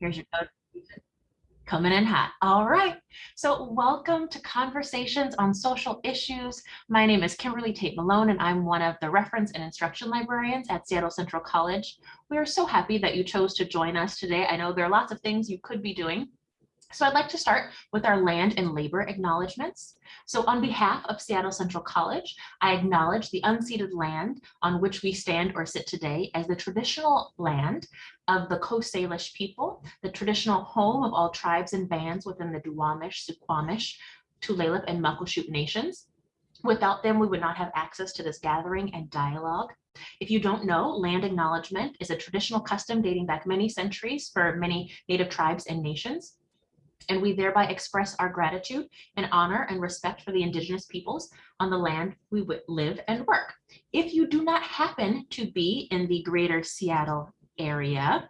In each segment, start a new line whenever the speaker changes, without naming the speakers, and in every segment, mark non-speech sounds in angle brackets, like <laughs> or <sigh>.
Here's your code. Coming in hot. All right. So welcome to Conversations on Social Issues. My name is Kimberly Tate Malone, and I'm one of the reference and instruction librarians at Seattle Central College. We are so happy that you chose to join us today. I know there are lots of things you could be doing, so I'd like to start with our land and labor acknowledgements. So on behalf of Seattle Central College, I acknowledge the unceded land on which we stand or sit today as the traditional land of the Coast Salish people, the traditional home of all tribes and bands within the Duwamish, Suquamish, Tulalip, and Muckleshoot nations. Without them, we would not have access to this gathering and dialogue. If you don't know, land acknowledgement is a traditional custom dating back many centuries for many native tribes and nations and we thereby express our gratitude and honor and respect for the indigenous peoples on the land we live and work. If you do not happen to be in the greater Seattle area,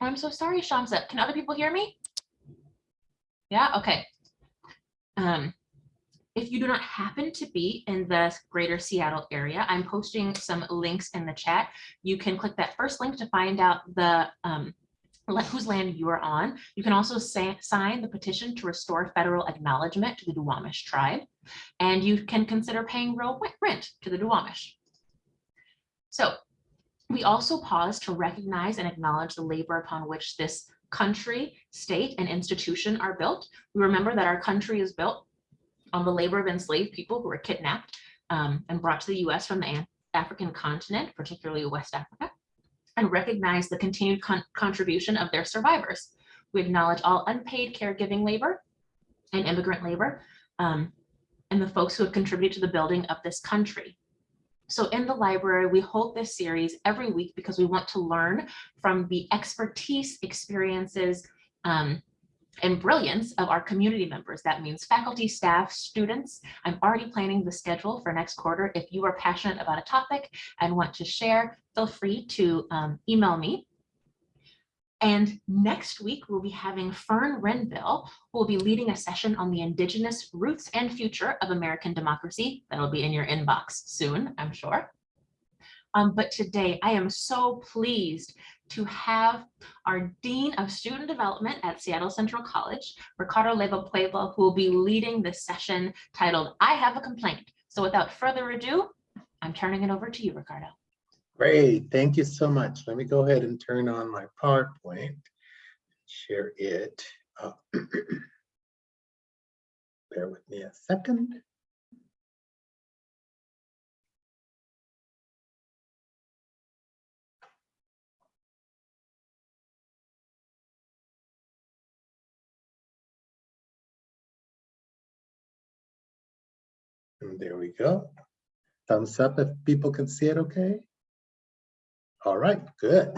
I'm so sorry, Shamsa, can other people hear me? Yeah, okay. Um, if you do not happen to be in the greater Seattle area, I'm posting some links in the chat. You can click that first link to find out the um, whose land you are on. You can also say, sign the petition to restore federal acknowledgement to the Duwamish tribe, and you can consider paying real rent to the Duwamish. So we also pause to recognize and acknowledge the labor upon which this country, state, and institution are built. We remember that our country is built on the labor of enslaved people who were kidnapped um, and brought to the US from the African continent, particularly West Africa and recognize the continued con contribution of their survivors. We acknowledge all unpaid caregiving labor and immigrant labor um, and the folks who have contributed to the building of this country. So in the library, we hold this series every week because we want to learn from the expertise, experiences, um, and brilliance of our community members. That means faculty, staff, students. I'm already planning the schedule for next quarter. If you are passionate about a topic and want to share, feel free to um, email me. And next week, we'll be having Fern Renville, who will be leading a session on the Indigenous roots and future of American democracy. That'll be in your inbox soon, I'm sure. Um, but today I am so pleased to have our Dean of Student Development at Seattle Central College, Ricardo Leiva Puebla, who will be leading this session titled, I Have a Complaint. So without further ado, I'm turning it over to you, Ricardo.
Great, thank you so much. Let me go ahead and turn on my PowerPoint, share it. Uh, <clears throat> bear with me a second. There we go. Thumbs up if people can see it okay. All right, good.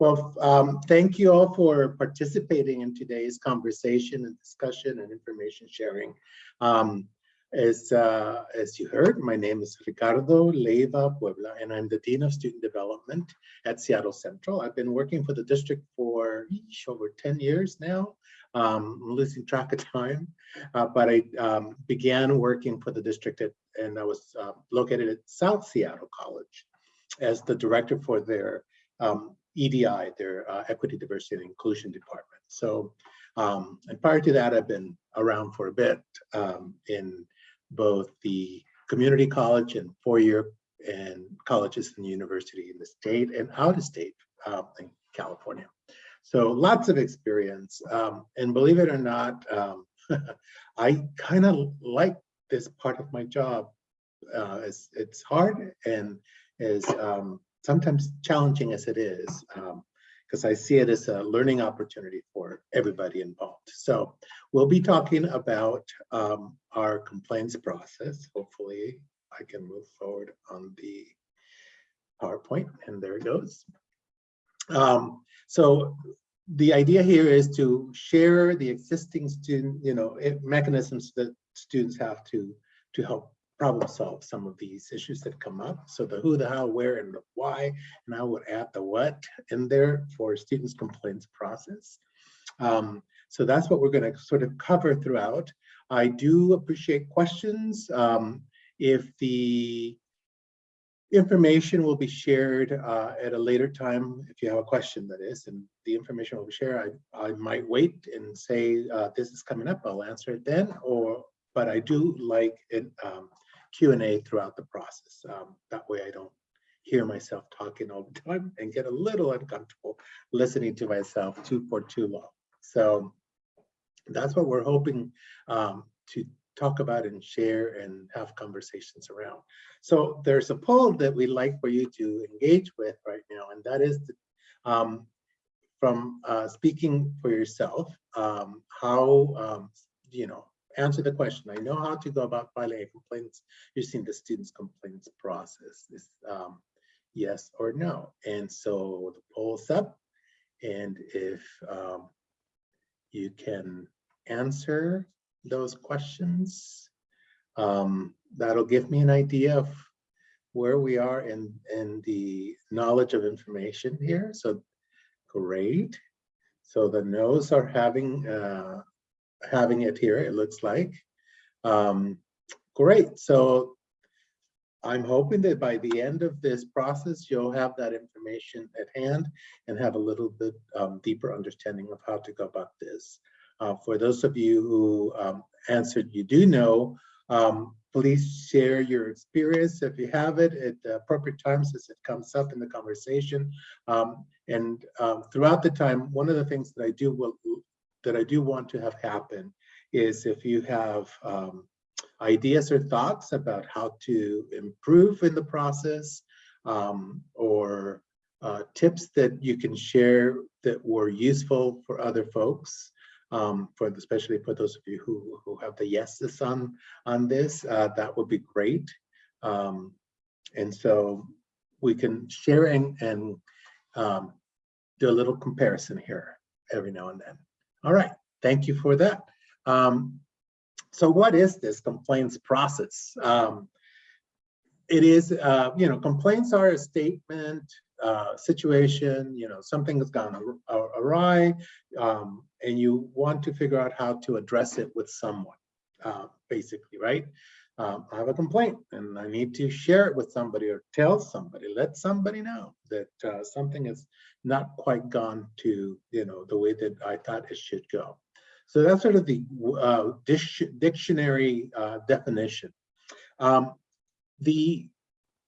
Well, um, thank you all for participating in today's conversation and discussion and information sharing. Um, as, uh, as you heard, my name is Ricardo Leiva Puebla, and I'm the Dean of Student Development at Seattle Central. I've been working for the district for over 10 years now. Um, I'm losing track of time, uh, but I um, began working for the district at, and I was uh, located at South Seattle College as the director for their um, EDI, their uh, Equity, Diversity, and Inclusion Department. So, um, and prior to that, I've been around for a bit um, in both the community college and four-year and colleges and university in the state and out of state um, in California. So lots of experience. Um, and believe it or not, um, <laughs> I kind of like this part of my job. Uh, it's, it's hard and is um, sometimes challenging as it is, because um, I see it as a learning opportunity for everybody involved. So we'll be talking about um, our complaints process. Hopefully I can move forward on the PowerPoint and there it goes. Um, so the idea here is to share the existing student, you know, mechanisms that students have to to help problem solve some of these issues that come up. So the who, the how, where, and the why, and I would add the what in there for students' complaints process. Um, so that's what we're going to sort of cover throughout. I do appreciate questions. Um, if the information will be shared uh, at a later time if you have a question that is, and the information will be shared. I, I might wait and say, uh, this is coming up, I'll answer it then, or, but I do like it, um, Q and A throughout the process. Um, that way I don't hear myself talking all the time and get a little uncomfortable listening to myself too for too long. So that's what we're hoping um, to talk about and share and have conversations around. So there's a poll that we'd like for you to engage with right now, and that is um, from uh, speaking for yourself, um, how, um, you know, answer the question. I know how to go about filing a complaints using the student's complaints process. Is um, yes or no? And so the poll's up, and if um, you can answer those questions. Um, that'll give me an idea of where we are in, in the knowledge of information here. So great. So the no's are having uh, having it here, it looks like. Um, great. So I'm hoping that by the end of this process, you'll have that information at hand and have a little bit um, deeper understanding of how to go about this. Uh, for those of you who um, answered you do know, um, please share your experience if you have it at the appropriate times as it comes up in the conversation. Um, and um, throughout the time, one of the things that I do will that I do want to have happen is if you have um, ideas or thoughts about how to improve in the process um, or uh, tips that you can share that were useful for other folks, um, for especially for those of you who, who have the yeses on, on this, uh, that would be great. Um, and so we can share and, and um, do a little comparison here every now and then. All right, thank you for that. Um, so what is this complaints process? Um, it is, uh, you know, complaints are a statement uh, situation, you know, something has gone awry, um, and you want to figure out how to address it with someone, uh, basically, right? Um, I have a complaint and I need to share it with somebody or tell somebody, let somebody know that uh, something is not quite gone to, you know, the way that I thought it should go. So that's sort of the uh, dictionary uh, definition. Um, the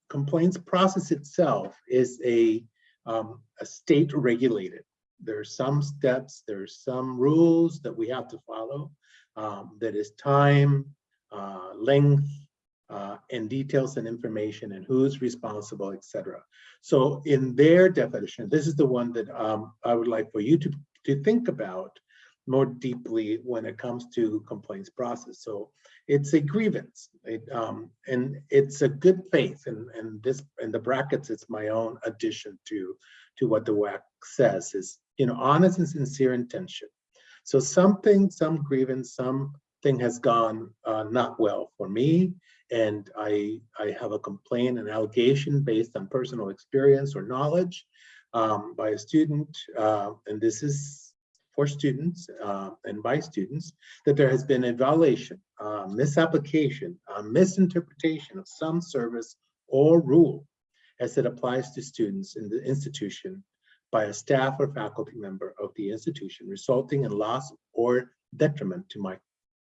complaints process itself is a, um, a state regulated. There are some steps, there are some rules that we have to follow. Um, that is time, uh, length, uh, and details and information and who's responsible, etc. So in their definition, this is the one that um, I would like for you to, to think about more deeply when it comes to complaints process. So it's a grievance, it, um, and it's a good faith. And and this in the brackets, it's my own addition to to what the WAC says is you know honest and sincere intention. So something, some grievance, something has gone uh, not well for me, and I I have a complaint, an allegation based on personal experience or knowledge um, by a student, uh, and this is for students uh, and by students that there has been a violation, uh, misapplication, misinterpretation of some service or rule as it applies to students in the institution by a staff or faculty member of the institution, resulting in loss or detriment to my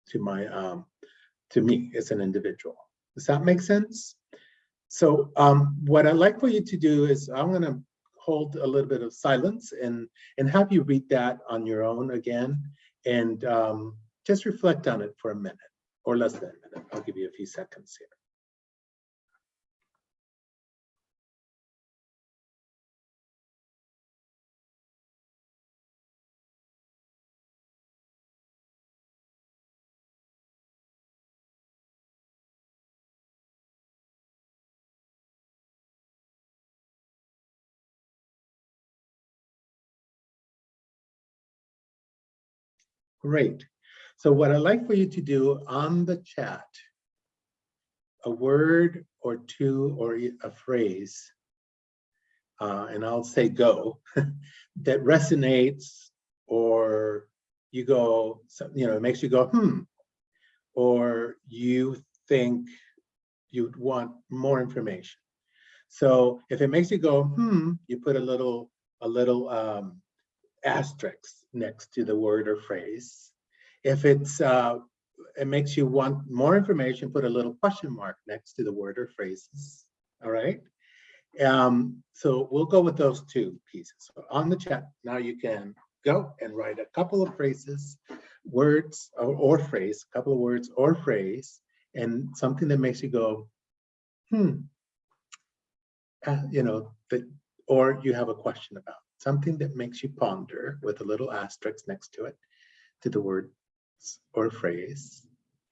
to my um, to me as an individual. Does that make sense? So um, what I'd like for you to do is I'm going to hold a little bit of silence and, and have you read that on your own again and um, just reflect on it for a minute or less than a minute. I'll give you a few seconds here. Great. So what I'd like for you to do on the chat, a word or two or a phrase, uh, and I'll say go, <laughs> that resonates or you go, you know, it makes you go, hmm, or you think you'd want more information. So if it makes you go, hmm, you put a little, a little um, asterisk next to the word or phrase. If it's, uh, it makes you want more information, put a little question mark next to the word or phrases. All right. Um, so we'll go with those two pieces. So on the chat, now you can go and write a couple of phrases, words or, or phrase, a couple of words or phrase, and something that makes you go, hmm, uh, you know, that, or you have a question about something that makes you ponder with a little asterisk next to it, to the word or phrase,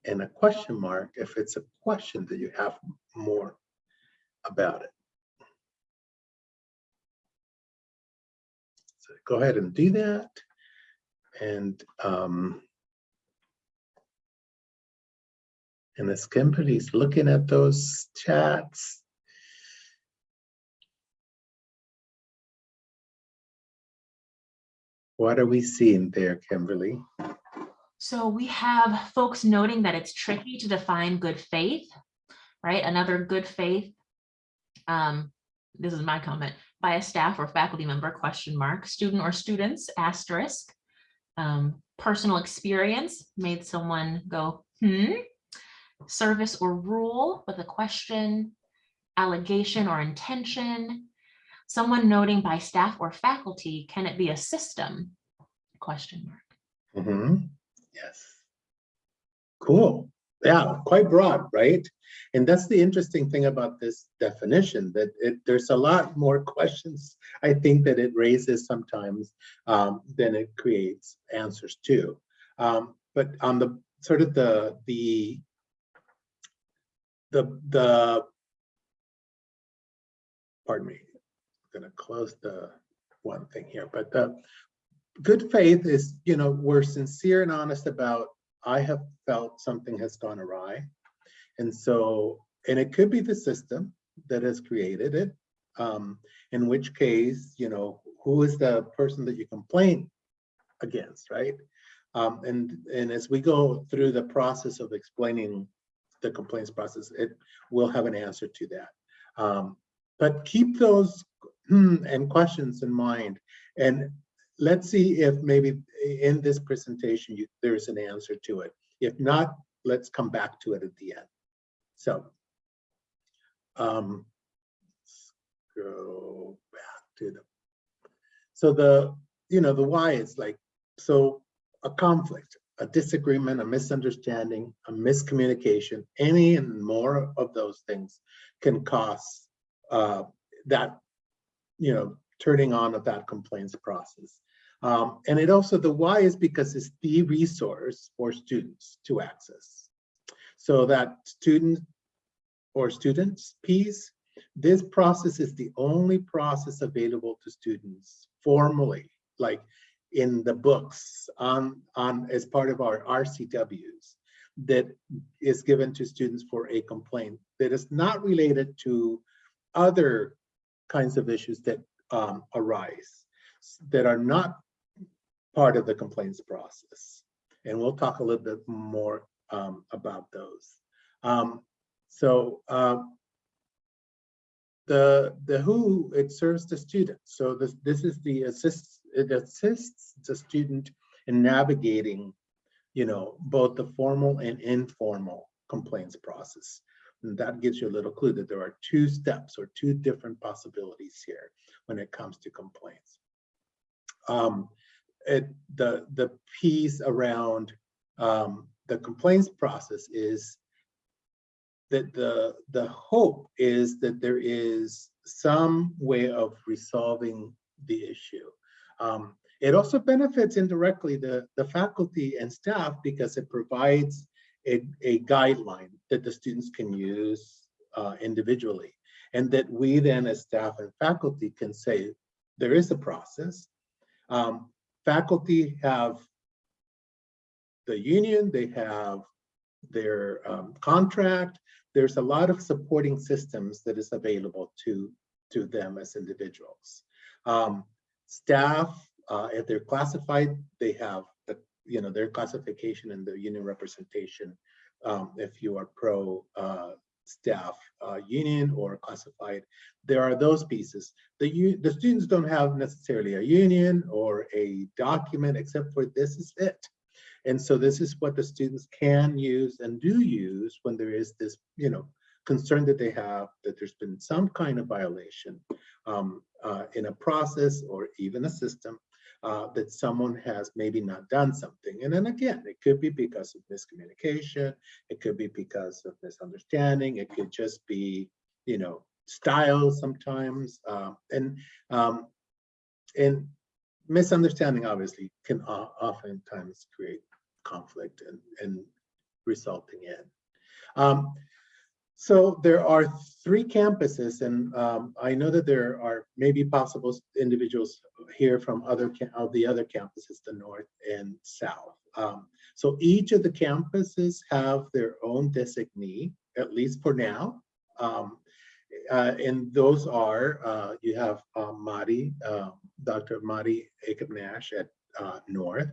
and a question mark if it's a question that you have more about it. So go ahead and do that. And um, and as Kimberly's looking at those chats, what are we seeing there, Kimberly?
So we have folks noting that it's tricky to define good faith, right? Another good faith. Um, this is my comment by a staff or faculty member question mark student or students asterisk um, personal experience made someone go hmm service or rule with a question allegation or intention someone noting by staff or faculty can it be a system question mark
Mhm. Yes. Cool. Yeah, quite broad, right? And that's the interesting thing about this definition, that it, there's a lot more questions, I think, that it raises sometimes um, than it creates answers to. Um, but on the sort of the, the, the, the, pardon me, I'm gonna close the one thing here, but the good faith is, you know, we're sincere and honest about, I have felt something has gone awry. And so, and it could be the system that has created it. Um, in which case, you know, who is the person that you complain against, right? Um, and, and as we go through the process of explaining the complaints process, it will have an answer to that. Um, but keep those and questions in mind. And let's see if maybe in this presentation, you, there's an answer to it. If not, let's come back to it at the end. So, um, let's go back to the, so the, you know, the why is like, so a conflict, a disagreement, a misunderstanding, a miscommunication, any and more of those things can cause uh, that, you know, turning on of that complaints process. Um, and it also, the why is because it's the resource for students to access. So that student or students piece, this process is the only process available to students formally, like in the books on, on as part of our RCWs that is given to students for a complaint that is not related to other kinds of issues that um, arise that are not part of the complaints process. And we'll talk a little bit more um, about those. Um, so uh, the the who it serves the student. So this this is the assist it assists the student in navigating, you know, both the formal and informal complaints process. And that gives you a little clue that there are two steps or two different possibilities here when it comes to complaints. Um, it, the, the piece around um, the complaints process is that the, the hope is that there is some way of resolving the issue. Um, it also benefits indirectly the, the faculty and staff because it provides a, a guideline that the students can use uh, individually. And that we then as staff and faculty can say, there is a process. Um, faculty have the union, they have their um, contract. There's a lot of supporting systems that is available to, to them as individuals. Um, staff, uh, if they're classified, they have you know, their classification and the union representation um, if you are pro uh, staff uh, union or classified. There are those pieces. The, the students don't have necessarily a union or a document except for this is it. And so this is what the students can use and do use when there is this, you know, concern that they have that there's been some kind of violation um, uh, in a process or even a system uh, that someone has maybe not done something. And then again, it could be because of miscommunication. It could be because of misunderstanding. It could just be, you know, style sometimes. Uh, and um, and misunderstanding obviously can oftentimes create conflict and, and resulting in. Um, so there are three campuses and um, I know that there are maybe possible individuals here from other of the other campuses, the north and south. Um, so each of the campuses have their own designee, at least for now. Um, uh, and those are, uh, you have uh, Madi, uh, Dr. Madi Akeb Nash at uh, North,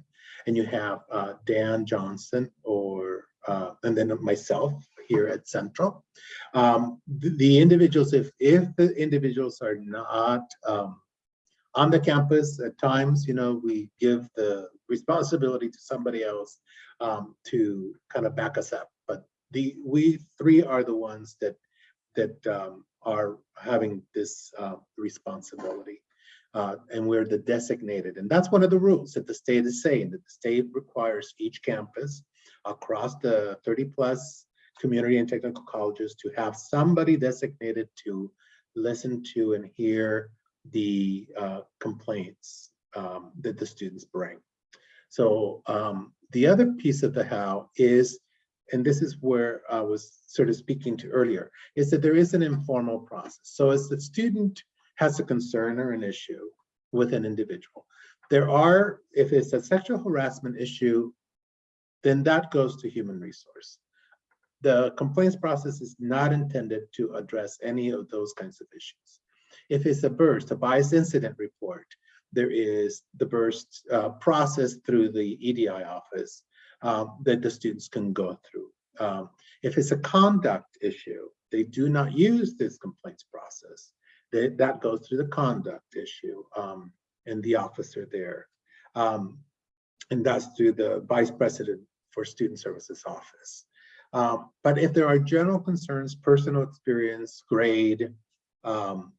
and you have uh, Dan Johnson or, uh, and then myself here at Central. Um, the, the individuals, if, if the individuals are not um, on the campus at times, you know, we give the responsibility to somebody else um, to kind of back us up. But the, we three are the ones that, that um, are having this uh, responsibility. Uh, and we're the designated, and that's one of the rules that the state is saying, that the state requires each campus across the 30 plus community and technical colleges to have somebody designated to listen to and hear the uh, complaints um, that the students bring. So um, the other piece of the how is, and this is where I was sort of speaking to earlier, is that there is an informal process. So as the student has a concern or an issue with an individual, there are, if it's a sexual harassment issue, then that goes to human resource. The complaints process is not intended to address any of those kinds of issues. If it's a burst, a bias incident report, there is the burst uh, process through the EDI office um, that the students can go through. Um, if it's a conduct issue, they do not use this complaints process. They, that goes through the conduct issue um, and the officer there. Um, and that's through the vice president for student services office. Um, but if there are general concerns, personal experience, grade, um,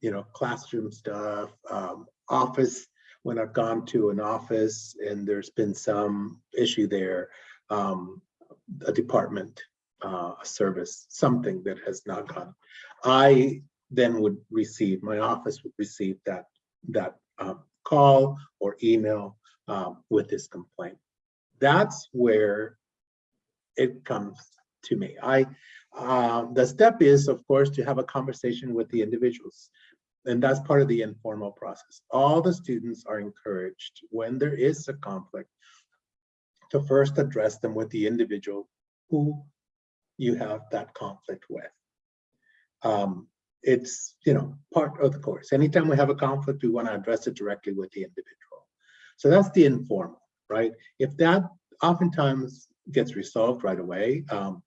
you know, classroom stuff, um, office, when I've gone to an office and there's been some issue there, um, a department, uh, a service, something that has not gone. I then would receive, my office would receive that, that um, call or email um, with this complaint. That's where it comes to me. I, uh, the step is, of course, to have a conversation with the individuals. And that's part of the informal process. All the students are encouraged when there is a conflict to first address them with the individual who you have that conflict with. Um, it's, you know, part of the course. Anytime we have a conflict, we want to address it directly with the individual. So that's the informal, right? If that oftentimes gets resolved right away, um,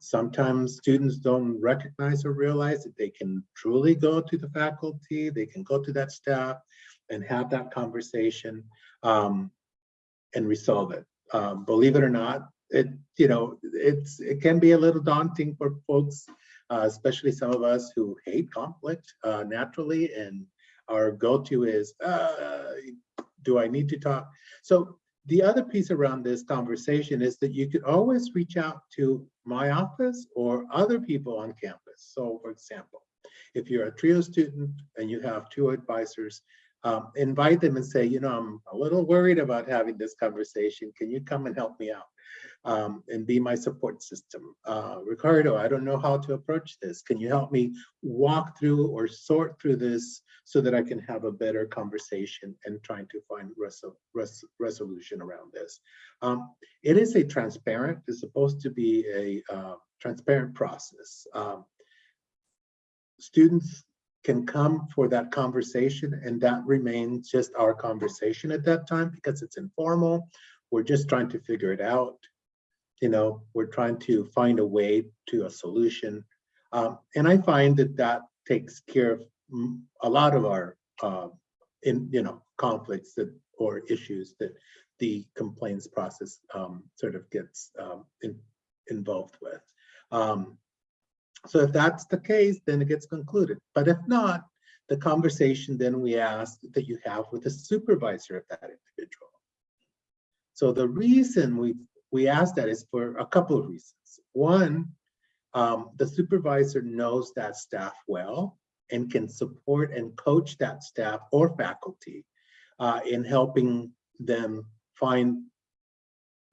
sometimes students don't recognize or realize that they can truly go to the faculty, they can go to that staff and have that conversation um, and resolve it. Um, believe it or not, it you know it's it can be a little daunting for folks, uh, especially some of us who hate conflict uh, naturally, and our go-to is, uh, do I need to talk? So the other piece around this conversation is that you could always reach out to my office or other people on campus. So for example, if you're a TRIO student and you have two advisors, um, invite them and say, you know, I'm a little worried about having this conversation. Can you come and help me out um, and be my support system? Uh, Ricardo, I don't know how to approach this. Can you help me walk through or sort through this so that I can have a better conversation and trying to find res resolution around this? Um, it is a transparent, it's supposed to be a uh, transparent process. Um, students can come for that conversation and that remains just our conversation at that time because it's informal. We're just trying to figure it out. you know, we're trying to find a way to a solution. Um, and I find that that takes care of a lot of our, uh, in, you know, conflicts that, or issues that the complaints process um, sort of gets um, in, involved with. Um, so if that's the case, then it gets concluded. But if not, the conversation then we ask that you have with the supervisor of that individual. So the reason we we ask that is for a couple of reasons. One, um, the supervisor knows that staff well and can support and coach that staff or faculty uh, in helping them find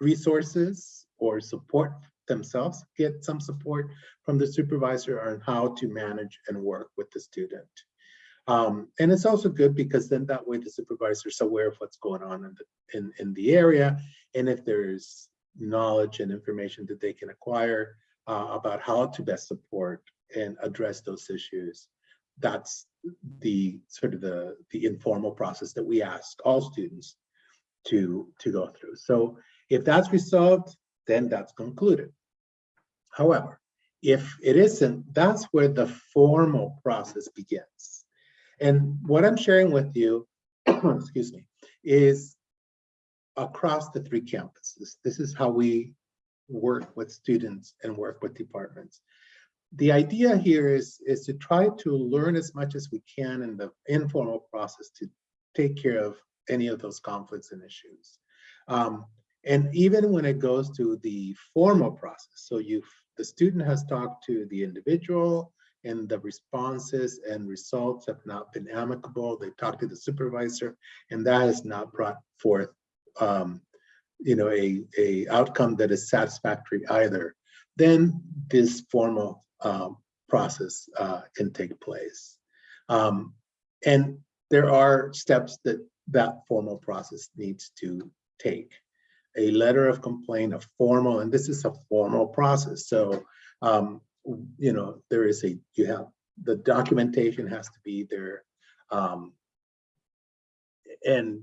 resources or support themselves, get some support from the supervisor on how to manage and work with the student. Um, and it's also good because then that way the supervisor is aware of what's going on in the, in, in the area. And if there's knowledge and information that they can acquire uh, about how to best support and address those issues, that's the sort of the, the informal process that we ask all students to, to go through. So if that's resolved, then that's concluded. However, if it isn't, that's where the formal process begins. And what I'm sharing with you, <clears throat> excuse me, is across the three campuses. This is how we work with students and work with departments. The idea here is, is to try to learn as much as we can in the informal process to take care of any of those conflicts and issues. Um, and even when it goes to the formal process, so you the student has talked to the individual and the responses and results have not been amicable. They've talked to the supervisor and that has not brought forth um, you know, a, a outcome that is satisfactory either, then this formal um, process uh, can take place. Um, and there are steps that that formal process needs to take a letter of complaint, a formal, and this is a formal process. So, um, you know, there is a, you have, the documentation has to be there. Um, and,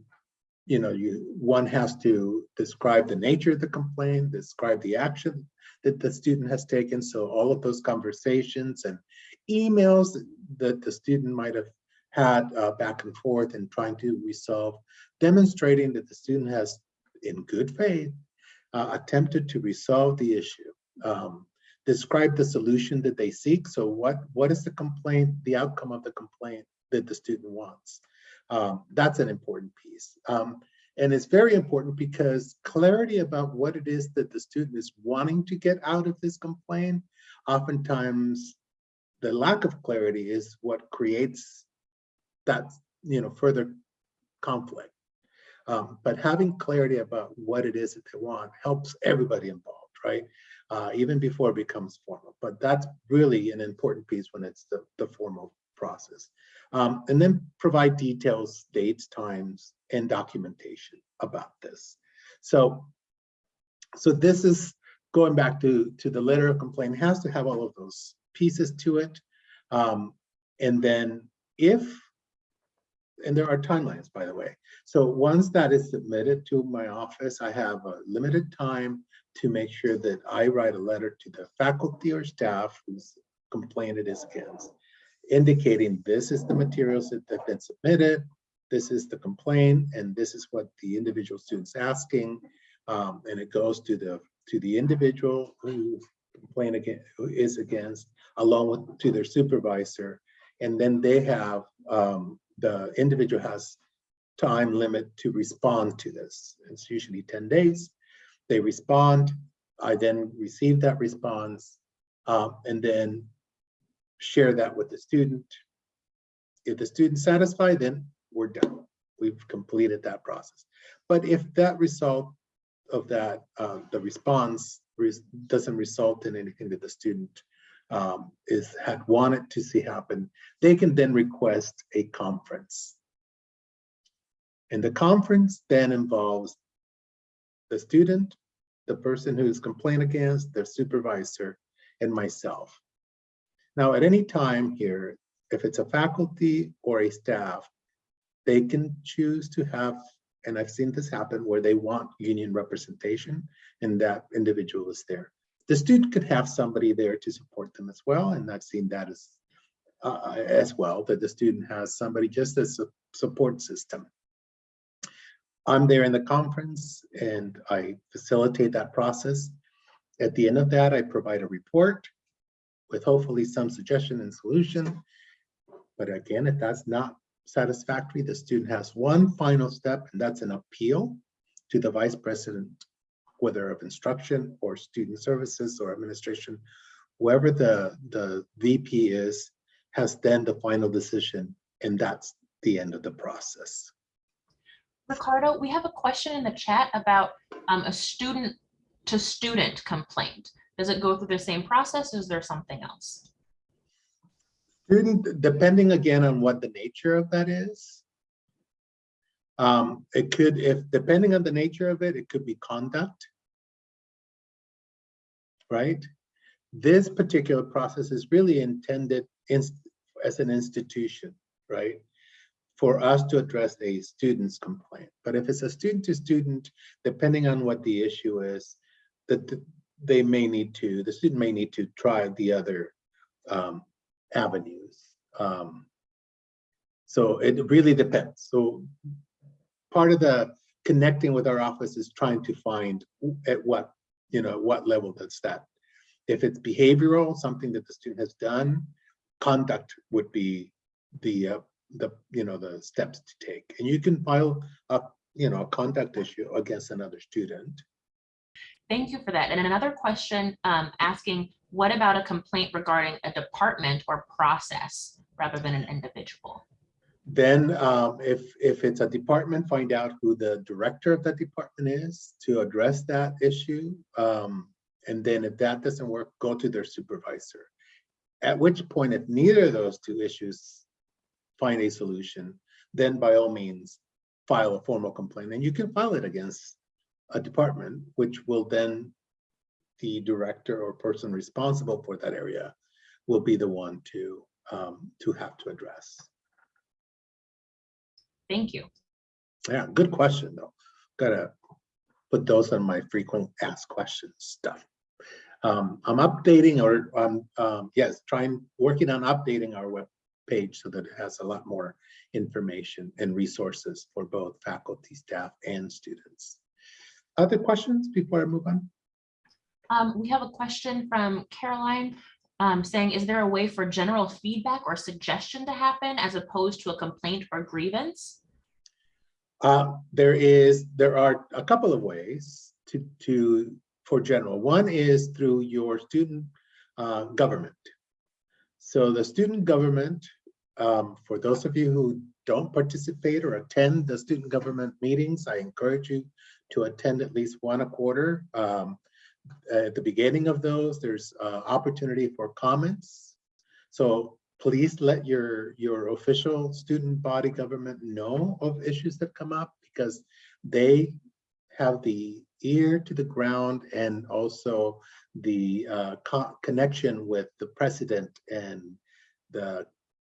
you know, you, one has to describe the nature of the complaint, describe the action that the student has taken. So all of those conversations and emails that the student might have had uh, back and forth and trying to resolve, demonstrating that the student has in good faith, uh, attempted to resolve the issue. Um, describe the solution that they seek. So what, what is the complaint, the outcome of the complaint that the student wants? Um, that's an important piece. Um, and it's very important because clarity about what it is that the student is wanting to get out of this complaint, oftentimes the lack of clarity is what creates that you know further conflict. Um, but having clarity about what it is that they want helps everybody involved, right? Uh, even before it becomes formal. But that's really an important piece when it's the, the formal process. Um, and then provide details, dates, times, and documentation about this. So, so this is going back to, to the letter of complaint, has to have all of those pieces to it. Um, and then if and there are timelines, by the way. So once that is submitted to my office, I have a limited time to make sure that I write a letter to the faculty or staff whose complaint it is against, indicating this is the materials that have been submitted, this is the complaint, and this is what the individual student's asking. Um, and it goes to the to the individual who complain against, who is against, along with to their supervisor, and then they have um, the individual has time limit to respond to this. It's usually 10 days. They respond. I then receive that response uh, and then share that with the student. If the student's satisfied, then we're done. We've completed that process. But if that result of that, uh, the response res doesn't result in anything that the student um, is had wanted to see happen, they can then request a conference. And the conference then involves the student, the person who is complained against, their supervisor, and myself. Now, at any time here, if it's a faculty or a staff, they can choose to have and I've seen this happen where they want union representation and that individual is there. The student could have somebody there to support them as well, and I've seen that as uh, as well, that the student has somebody just as a support system. I'm there in the conference and I facilitate that process. At the end of that, I provide a report with hopefully some suggestion and solution. But again, if that's not satisfactory, the student has one final step, and that's an appeal to the vice president, whether of instruction or student services or administration, whoever the, the VP is, has then the final decision, and that's the end of the process.
Ricardo, we have a question in the chat about um, a student to student complaint. Does it go through the same process? Is there something else?
Student, depending again on what the nature of that is. Um, it could, if depending on the nature of it, it could be conduct. Right? This particular process is really intended in, as an institution, right? For us to address a student's complaint. But if it's a student to student, depending on what the issue is, that the, they may need to, the student may need to try the other um, avenues. Um, so it really depends. So part of the connecting with our office is trying to find at what, you know, what level that's that. If it's behavioral, something that the student has done, conduct would be the, uh, the, you know, the steps to take. And you can file a, you know, a conduct issue against another student.
Thank you for that. And another question um, asking, what about a complaint regarding a department or process rather than an individual?
Then um, if, if it's a department, find out who the director of that department is to address that issue. Um, and then if that doesn't work, go to their supervisor. At which point, if neither of those two issues find a solution, then by all means, file a formal complaint. And you can file it against a department, which will then the director or person responsible for that area will be the one to um, to have to address.
Thank you.
Yeah, good question though. Gotta put those on my frequent asked questions stuff. Um, I'm updating or um, um, yes, trying working on updating our web page so that it has a lot more information and resources for both faculty, staff, and students. Other questions before I move on?
Um, we have a question from Caroline um, saying, is there a way for general feedback or suggestion to happen as opposed to a complaint or grievance?
Uh, there is, there are a couple of ways to, to for general. One is through your student uh, government. So the student government, um, for those of you who don't participate or attend the student government meetings, I encourage you to attend at least one a quarter. Um, at the beginning of those, there's uh, opportunity for comments. So please let your, your official student body government know of issues that come up because they have the ear to the ground and also the uh, co connection with the president and the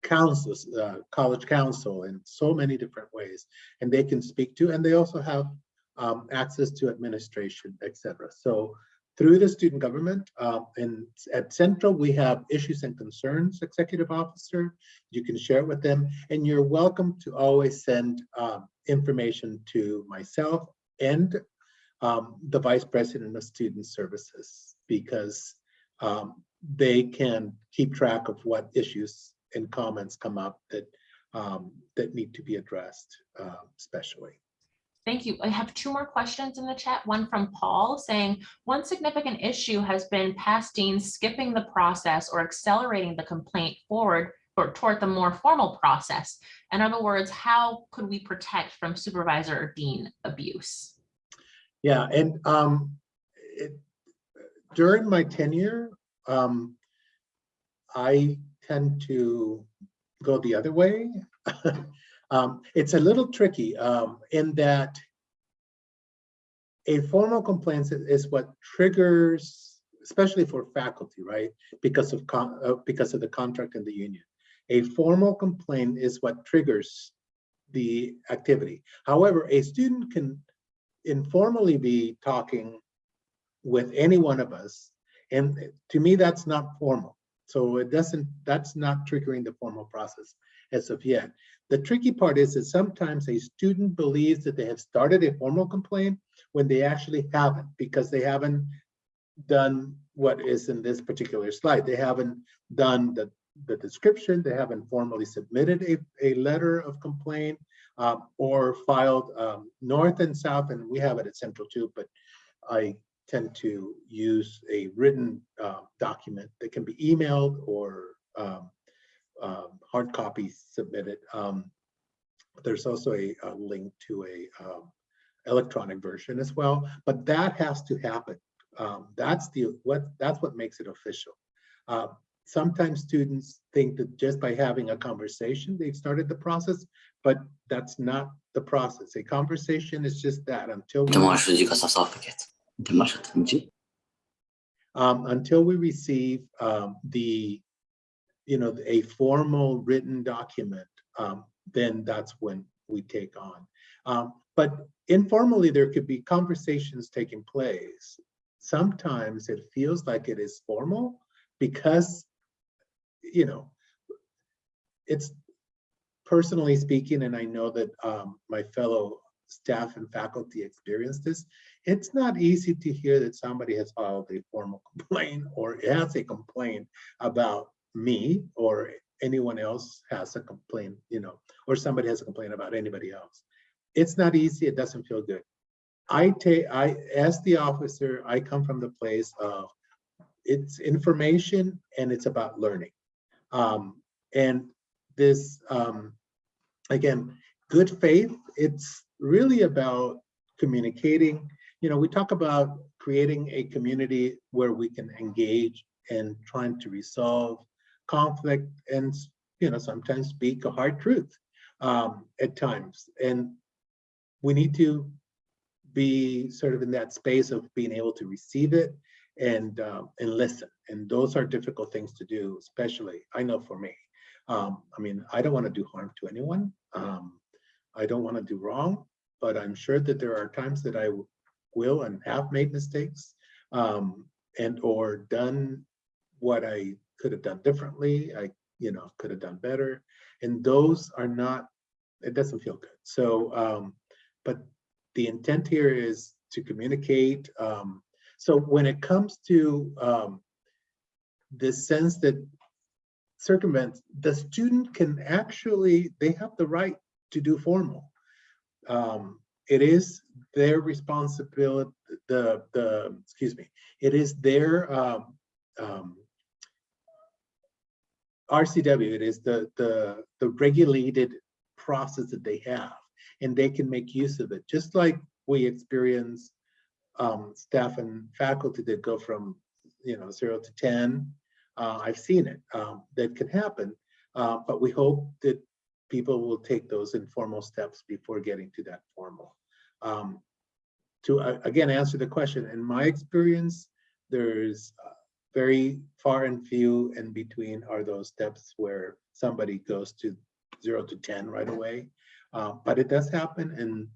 councils, uh, college council in so many different ways. And they can speak to, and they also have um, access to administration, etc. So through the student government um, and at Central, we have issues and concerns executive officer. You can share it with them and you're welcome to always send um, information to myself and um, the vice president of student services because um, they can keep track of what issues and comments come up that um, that need to be addressed uh, especially.
Thank you. I have two more questions in the chat. One from Paul saying, one significant issue has been past deans skipping the process or accelerating the complaint forward or toward the more formal process. In other words, how could we protect from supervisor or dean abuse?
Yeah, and um, it, during my tenure, um, I tend to go the other way. <laughs> um, it's a little tricky um, in that a formal complaint is what triggers, especially for faculty, right? Because of uh, because of the contract and the union. A formal complaint is what triggers the activity. However, a student can informally be talking with any one of us. And to me, that's not formal. So it doesn't, that's not triggering the formal process as of yet. The tricky part is that sometimes a student believes that they have started a formal complaint when they actually haven't, because they haven't done what is in this particular slide. They haven't done the, the description, they haven't formally submitted a, a letter of complaint uh, or filed um, north and south, and we have it at Central too, but I tend to use a written uh, document that can be emailed or um, um, hard copy submitted. Um, there's also a, a, link to a um, electronic version as well, but that has to happen. Um, that's the what that's what makes it official. Uh, sometimes students think that just by having a conversation they've started the process, but that's not the process. A conversation is just that until we, um, until we receive the you know, a formal written document, um, then that's when we take on. Um, but informally, there could be conversations taking place. Sometimes it feels like it is formal because, you know, it's personally speaking, and I know that um, my fellow staff and faculty experience this, it's not easy to hear that somebody has filed a formal <laughs> complaint or has a complaint about me or anyone else has a complaint, you know, or somebody has a complaint about anybody else. It's not easy. It doesn't feel good. I take, I, as the officer, I come from the place of it's information and it's about learning. Um, and this, um, again, good faith, it's really about communicating. You know, we talk about creating a community where we can engage and trying to resolve conflict and, you know, sometimes speak a hard truth um, at times. And we need to be sort of in that space of being able to receive it and uh, and listen. And those are difficult things to do, especially I know for me. Um, I mean, I don't want to do harm to anyone. Um, I don't want to do wrong, but I'm sure that there are times that I will and have made mistakes um, and or done what I could have done differently. I, you know, could have done better. And those are not, it doesn't feel good. So, um, but the intent here is to communicate. Um, so when it comes to um, the sense that circumvent, the student can actually, they have the right to do formal. Um, it is their responsibility, the, the, excuse me, it is their um, um, RCW, it is the, the, the regulated process that they have, and they can make use of it, just like we experience um, staff and faculty that go from, you know, zero to 10. Uh, I've seen it, um, that can happen, uh, but we hope that people will take those informal steps before getting to that formal. Um, to uh, again answer the question, in my experience, there's uh, very far and few and between are those steps where somebody goes to zero to 10 right away. Uh, but it does happen and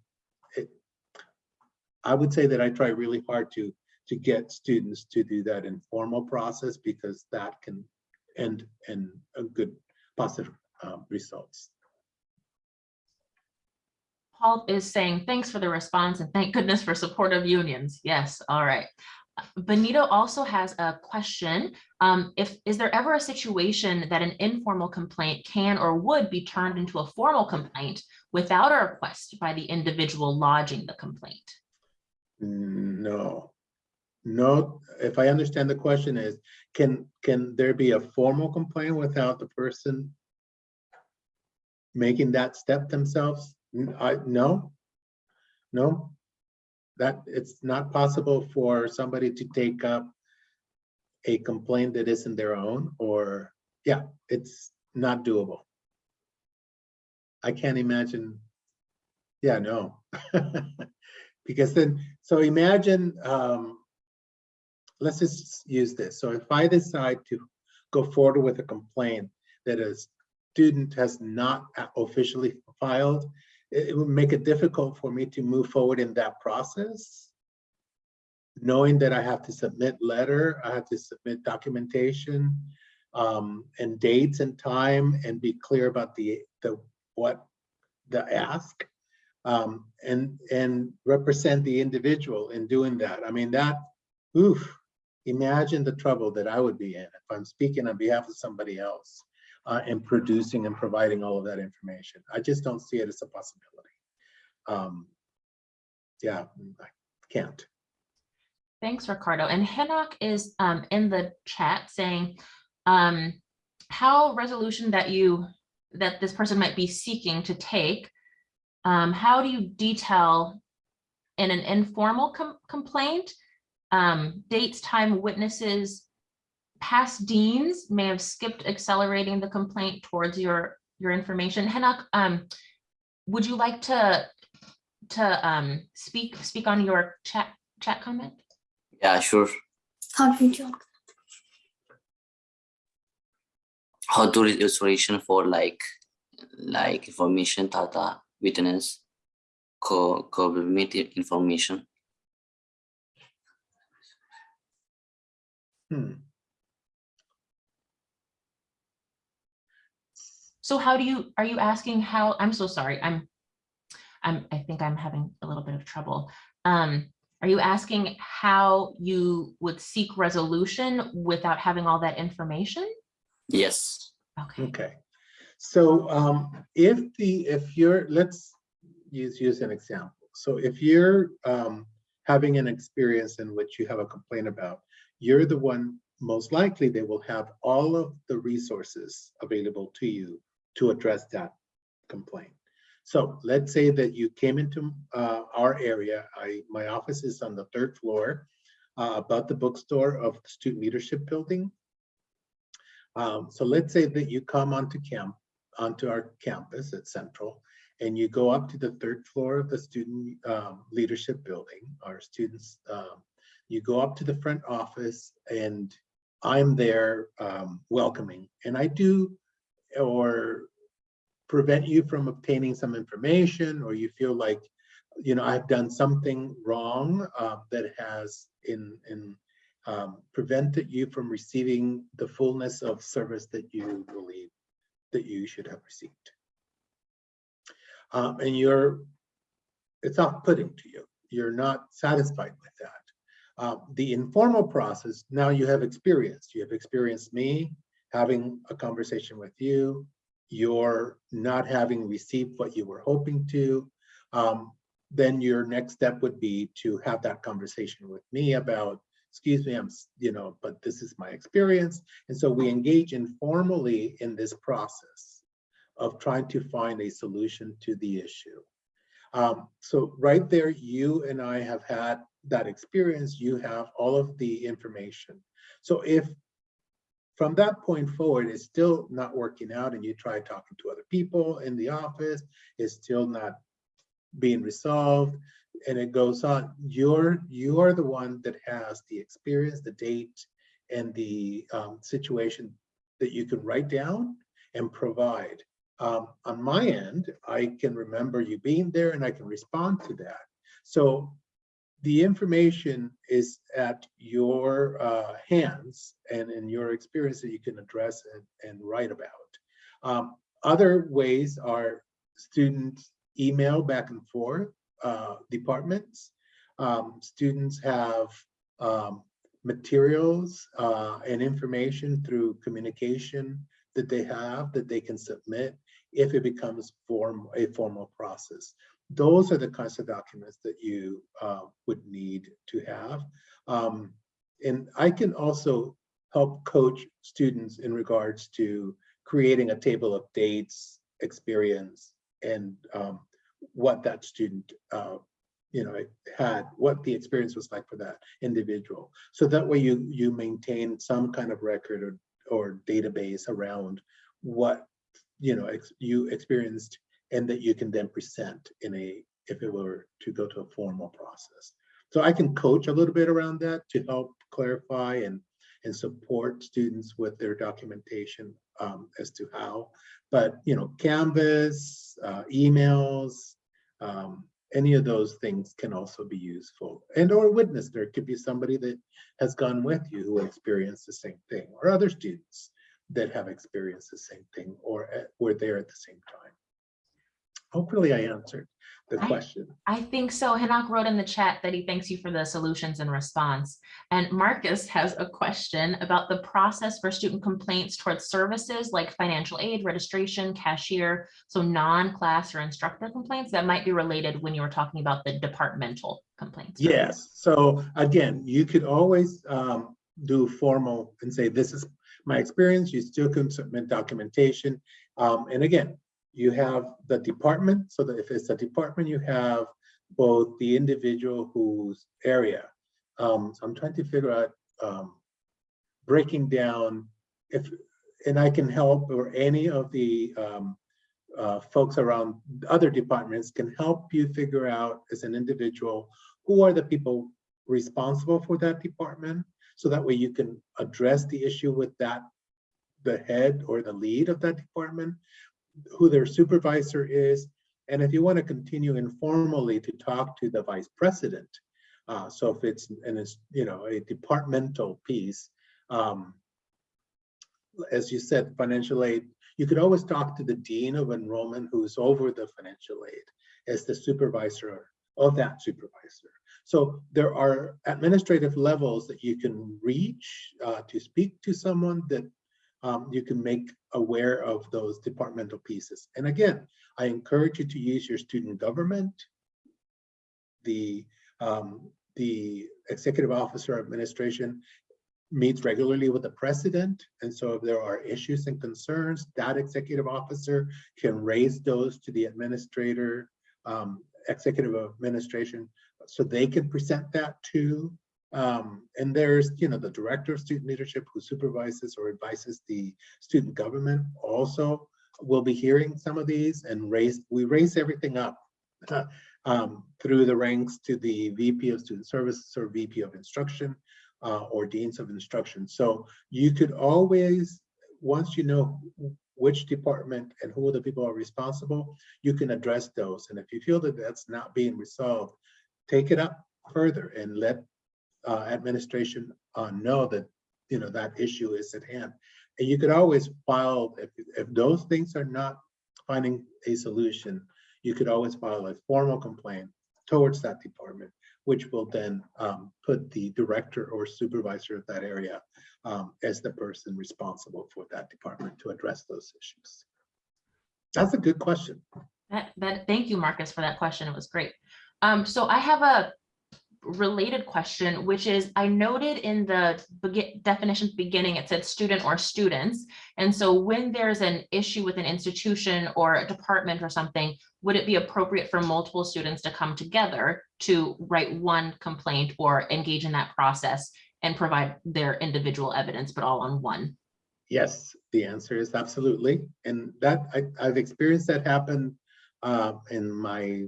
it, I would say that I try really hard to to get students to do that informal process because that can end in a good positive um, results.
Paul is saying, thanks for the response and thank goodness for supportive unions. Yes, all right. Benito also has a question. Um, if is there ever a situation that an informal complaint can or would be turned into a formal complaint without a request by the individual lodging the complaint?
No, no. If I understand the question is, can can there be a formal complaint without the person making that step themselves? I no, no. That it's not possible for somebody to take up a complaint that isn't their own, or yeah, it's not doable. I can't imagine. Yeah, no. <laughs> because then, so imagine, um, let's just use this. So if I decide to go forward with a complaint that a student has not officially filed, it, it would make it difficult for me to move forward in that process. Knowing that I have to submit letter, I have to submit documentation, um, and dates and time and be clear about the, the, what the ask. Um, and, and represent the individual in doing that. I mean, that, oof, imagine the trouble that I would be in if I'm speaking on behalf of somebody else uh, and producing and providing all of that information. I just don't see it as a possibility. Um, yeah, I can't.
Thanks, Ricardo. And Henok is um, in the chat saying um, how resolution that you, that this person might be seeking to take, um, how do you detail in an informal com complaint, um, dates, time, witnesses, past deans may have skipped accelerating the complaint towards your, your information. Henok, um, would you like to, to um, speak, speak on your chat, chat comment?
Yeah, sure. How to read restoration for like like information data witness co coordinate information.
Hmm.
So how do you, are you asking how, I'm so sorry, I'm, I'm, I think I'm having a little bit of trouble. Um, are you asking how you would seek resolution without having all that information?
Yes.
Okay,
Okay, so um, if the, if you're, let's use, use an example. So if you're um, having an experience in which you have a complaint about, you're the one, most likely they will have all of the resources available to you to address that complaint. So let's say that you came into uh, our area. I, my office is on the third floor uh, above the bookstore of the Student Leadership Building. Um, so let's say that you come onto camp, onto our campus at Central, and you go up to the third floor of the Student um, Leadership Building, our students, um, you go up to the front office and I'm there um, welcoming, and I do, or prevent you from obtaining some information, or you feel like, you know, I've done something wrong uh, that has in, in um, prevented you from receiving the fullness of service that you believe that you should have received. Um, and you're, it's off-putting to you. You're not satisfied with that. Uh, the informal process, now you have experienced. You have experienced me having a conversation with you. You're not having received what you were hoping to. Um, then your next step would be to have that conversation with me about excuse me, I'm, you know, but this is my experience. And so we engage informally in this process of trying to find a solution to the issue. Um, so right there, you and I have had that experience. You have all of the information. So if from that point forward, it's still not working out and you try talking to other people in the office, it's still not being resolved, and it goes on. You're you are the one that has the experience, the date, and the um, situation that you can write down and provide. Um, on my end, I can remember you being there and I can respond to that. So the information is at your uh, hands and in your experience that you can address and, and write about. Um, other ways are students email back and forth uh, departments. Um, students have um, materials uh, and information through communication that they have that they can submit if it becomes form a formal process. Those are the kinds of documents that you uh, would need to have. Um, and I can also help coach students in regards to creating a table of dates, experience, and um, what that student uh, you know had what the experience was like for that individual so that way you you maintain some kind of record or, or database around what you know ex you experienced and that you can then present in a if it were to go to a formal process so i can coach a little bit around that to help clarify and and support students with their documentation um, as to how. But you know, Canvas, uh, emails, Um, any of those things can also be useful. And or witness, there could be somebody that has gone with you who experienced the same thing, or other students that have experienced the same thing or at- were there at the same time. Hopefully I answered the
I-
question.
I think so. Henok wrote in the chat that he thanks you for the solutions and response. And Marcus has a question about the process for student complaints towards services like financial aid, registration, cashier, so non-class or instructor complaints that might be related when you were talking about the departmental complaints.
Yes, so again, you could always um, do formal and say, this is my experience, you still can submit documentation. Um, And again, you have the department, so that if it's a department, you have both the individual whose area. Um, So I'm trying to figure out um, breaking down if, and I can help, or any of the um, uh, folks around other departments can help you figure out as an individual, who are the people responsible for that department? So that way you can address the issue with that, the head or the lead of that department, who their supervisor is. And if you want to continue informally to talk to the vice president, uh, so if it's, and it's, you know, a departmental piece, um, as you said, financial aid, you could always talk to the dean of enrollment who's over the financial aid as the supervisor of that supervisor. So there are administrative levels that you can reach uh, to speak to someone that um, you can make aware of those departmental pieces. And again, I encourage you to use your student government, the um, the executive officer administration meets regularly with the president. And so if there are issues and concerns, that executive officer can raise those to the administrator, um, executive administration, so they can present that to. Um, and there's, you know, the director of student leadership who supervises or advises the student government also will be hearing some of these and raise, we raise everything up <laughs> um, through the ranks to the VP of Student Services or VP of Instruction uh, or deans of instruction. So you could always, once you know which department and who the people are responsible, you can address those. And if you feel that that's not being resolved, take it up further and let uh, administration uh, know that you know that issue is at hand. And you could always file if if those things are not finding a solution, you could always file a formal complaint towards that department which will then um, put the director or supervisor of that area um, as the person responsible for that department to address those issues. That's a good question.
That, that, thank you, Marcus, for that question. It was great. Um, so I have a related question, which is I noted in the begin definition beginning, it said student or students. And so when there's an issue with an institution or a department or something, would it be appropriate for multiple students to come together to write one complaint or engage in that process and provide their individual evidence, but all on one?
Yes, the answer is absolutely. And that I, I've experienced that happen uh, in my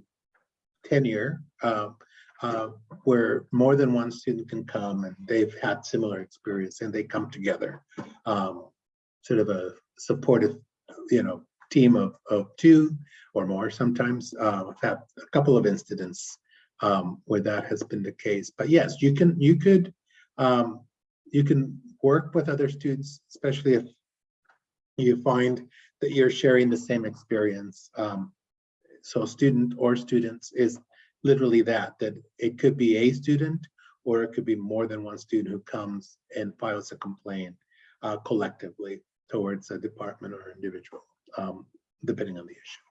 tenure. Uh, uh, where more than one student can come and they've had similar experience and they come together. Um, sort of a supportive, you know, team of, of two or more sometimes. Uh, I've had a couple of incidents um, where that has been the case. But yes, you can, you could, um, you can work with other students, especially if you find that you're sharing the same experience. Um, so student or students is literally that, that it could be a student or it could be more than one student who comes and files a complaint uh, collectively towards a department or individual, um, depending on the issue.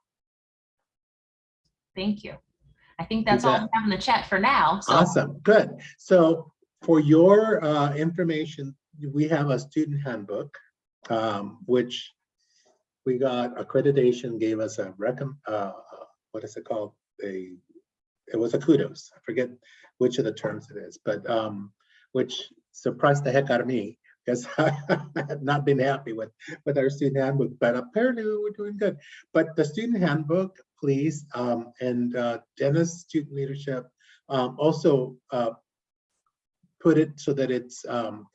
Thank you. I think that's all we have in the chat for now. So
Awesome, good. So for your uh, information, we have a student handbook, um, which we got accreditation, gave us a recom, uh, uh, what is it called? A, it was a kudos. I forget which of the terms it is, but um, which surprised the heck out of me because <laughs> I had not been happy with with our student handbook, but apparently we were doing good. But the student handbook, please, um, and uh, Dennis Student Leadership um, also uh, put it so that it's um,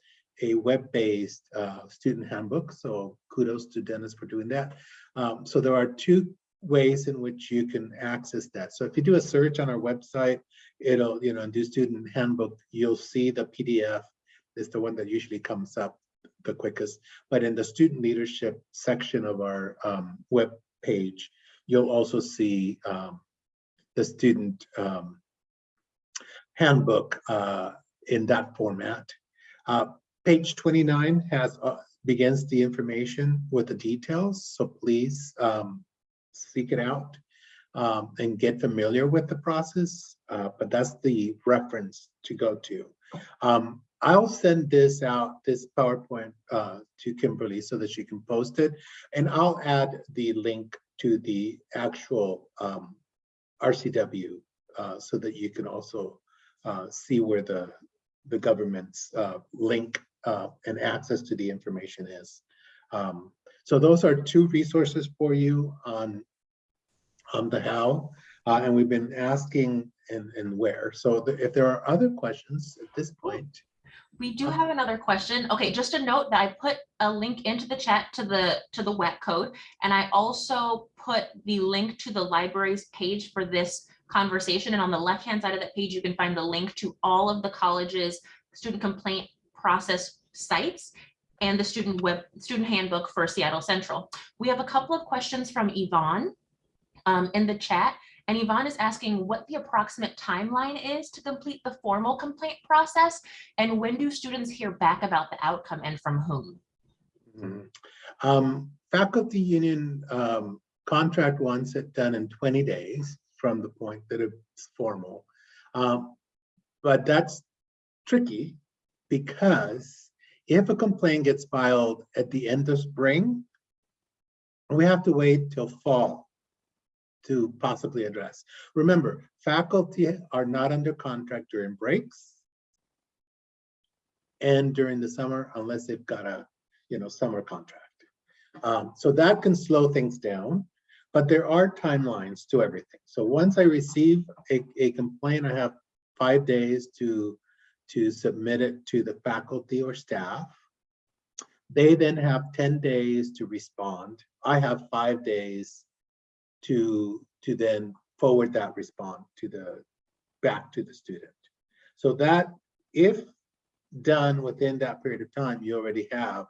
a web-based uh, student handbook. So kudos to Dennis for doing that. Um, so there are two ways in which you can access that. So if you do a search on our website, it'll, you know, do student handbook, you'll see the PDF is the one that usually comes up the quickest. But in the student leadership section of our um, web page, you'll also see um, the student um, handbook uh, in that format. Uh, page 29 has uh, begins the information with the details, so please um, seek it out um, and get familiar with the process. Uh, but that's the reference to go to. Um, I'll send this out, this PowerPoint uh, to Kimberly so that she can post it. And I'll add the link to the actual um, RCW uh, so that you can also uh, see where the, the government's uh, link uh, and access to the information is. Um, so those are two resources for you on, on the how. Uh, and we've been asking and, and where. So the- if there are other questions at this point,
We do have another question. Okay, just a note that I put a link into the chat to the, to the wet code. And I also put the link to the library's page for this conversation. And on the left-hand side of that page, you can find the link to all of the college's student complaint process sites and the student web, student handbook for Seattle Central. We have a couple of questions from Yvonne um, in the chat. And Yvonne is asking what the approximate timeline is to complete the formal complaint process and when do students hear back about the outcome and from whom?
Mhm. Um, faculty union, um, contract wants it done in twenty days from the point that it's formal. Um, but that's tricky because if a complaint gets filed at the end of spring, we have to wait till fall to possibly address. Remember, faculty are not under contract during breaks and during the summer unless they've got a you know, summer contract. Um, so that can slow things down, but there are timelines to everything. So once I receive a, a complaint, I have five days to, to submit it to the faculty or staff. They then have 10 days to respond. I have five days to, to then forward that response to the, back to the student. So that if done within that period of time, you already have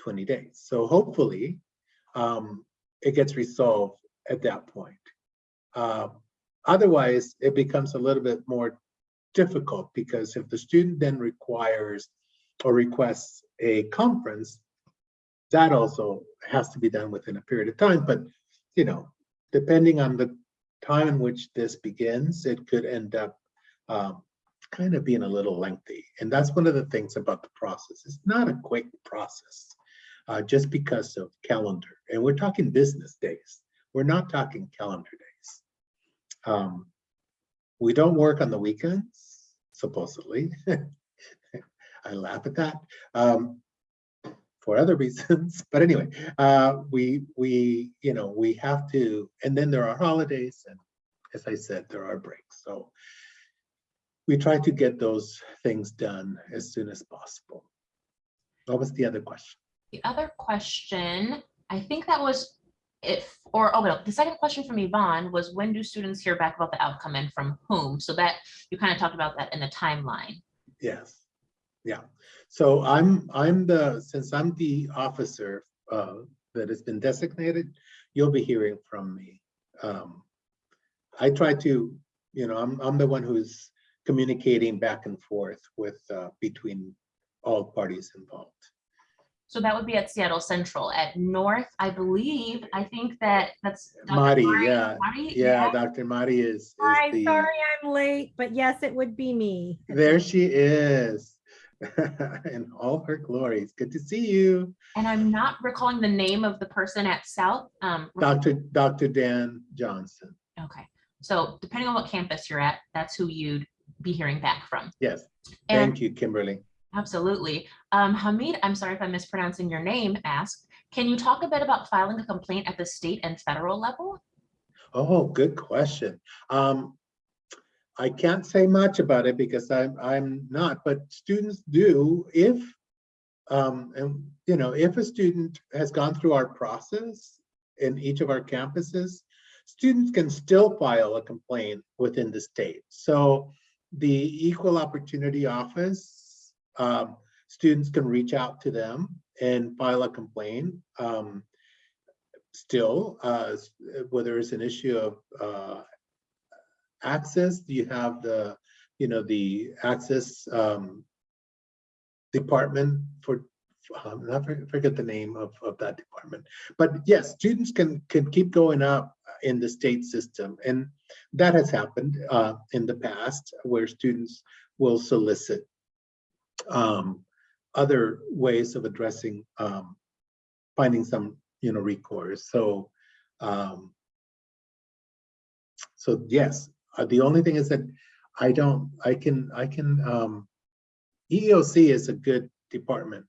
20 days. So hopefully um, it gets resolved at that point. Uh, otherwise, it becomes a little bit more difficult because if the student then requires or requests a conference, that also has to be done within a period of time. But, you know, depending on the time in which this begins, it could end up um, kind of being a little lengthy. And that's one of the things about the process. It's not a quick process uh, just because of calendar. And we're talking business days. We're not talking calendar days. Um, we don't work on the weekends, supposedly. <laughs> I laugh at that um, for other <laughs> reasons. But anyway, uh, we, we, you know, we have to, and then there are holidays and as I said, there are breaks. So we try to get those things done as soon as possible. What was the other question?
The other question, I think that was if, or, oh, no, the second question from Yvonne was when do students hear back about the outcome and from whom? So that, you kind of talked about that in the timeline.
Yes, yeah. So I'm, I'm the, since I'm the officer uh, that has been designated, you'll be hearing from me. Um, I try to, you know, I'm, I'm the one who's communicating back and forth with, uh, between all parties involved.
So that would be at Seattle Central. At North, I believe, I think that that's. Dr.
Marty,
Mari-
yeah,
Marty,
Yeah, Dr. Marty is, is
Hi,
the,
sorry I'm late, but yes, it would be me.
there she is. <laughs> In all her glories. Good to see you.
And I'm not recalling the name of the person at South. Um,
Dr. Dr. Dan Johnson.
okay, so depending on what campus you're at, that's who you'd be hearing back from.
Yes,
And
thank you, Kimberly.
Absolutely. Um, Hamid, I'm sorry if I'm mispronouncing your name, asked, can you talk a bit about filing a complaint at the state and federal level?
Oh, good question. Um, I can't say much about it because I'm, I'm not, but students do if, um, and, you know, if a student has gone through our process in each of our campuses, students can still file a complaint within the state. So the Equal Opportunity Office, um, students can reach out to them and file a complaint. Um, still, uh, whether it's an issue of uh, access, you have the, you know, the access um, department for, um, I forget the name of, of that department. But yes, students can, can keep going up in the state system. And that has happened uh, in the past where students will solicit um, other ways of addressing, um, finding some, you know, recourse. So, um, so yes, uh, the only thing is that I don't, I can, I can, um, EEOC is a good department.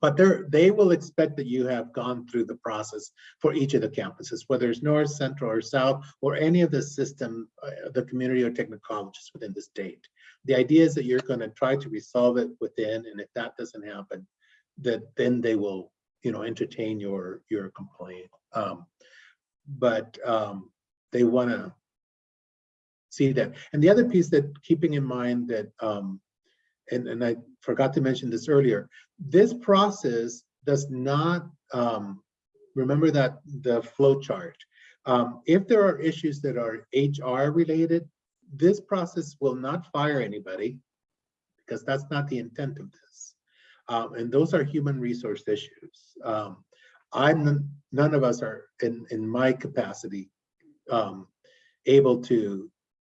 But they will expect that you have gone through the process for each of the campuses, whether it's north, central, or south, or any of the system, uh, the community or technical colleges within the state. The idea is that you're gonna try to resolve it within, and if that doesn't happen, that then they will, you know, entertain your, your complaint. Um, But um, they wanna see that. And the other piece that keeping in mind that, um, and, and I forgot to mention this earlier, this process does not, um, remember that the flow chart. Um, if there are issues that are HR related, this process will not fire anybody because that's not the intent of this. Um, and those are human resource issues. Um, I'm, none- of us are in, in my capacity, um, able to,